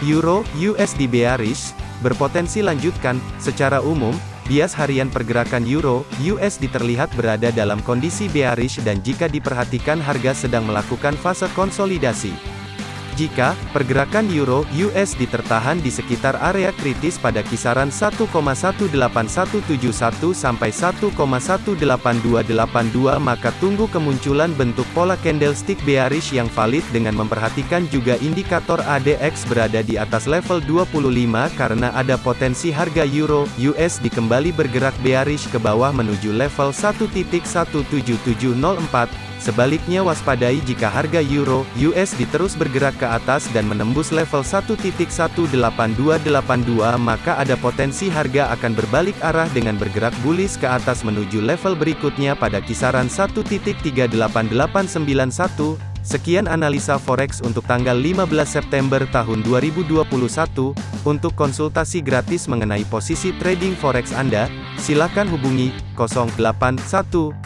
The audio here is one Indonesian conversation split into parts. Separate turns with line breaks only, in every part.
Euro USD bearish berpotensi lanjutkan. Secara umum, bias harian pergerakan Euro USD terlihat berada dalam kondisi bearish dan jika diperhatikan harga sedang melakukan fase konsolidasi. Jika pergerakan euro USD tertahan di sekitar area kritis pada kisaran 1,18171 sampai 1,18282 maka tunggu kemunculan bentuk pola candlestick bearish yang valid dengan memperhatikan juga indikator ADX berada di atas level 25 karena ada potensi harga euro USD kembali bergerak bearish ke bawah menuju level 1.17704 Sebaliknya waspadai jika harga euro USD terus bergerak ke atas dan menembus level 1.18282 maka ada potensi harga akan berbalik arah dengan bergerak bullish ke atas menuju level berikutnya pada kisaran 1.38891. Sekian analisa forex untuk tanggal 15 September tahun 2021. Untuk konsultasi gratis mengenai posisi trading forex Anda, silakan hubungi 081212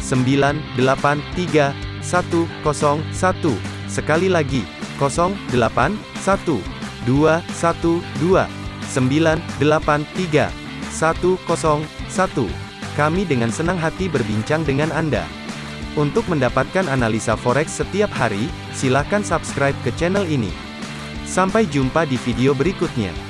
983 101. Sekali lagi, 08 1 2 1 2 983 101. Kami dengan senang hati berbincang dengan Anda. Untuk mendapatkan analisa forex setiap hari, silakan subscribe ke channel ini. Sampai jumpa di video berikutnya.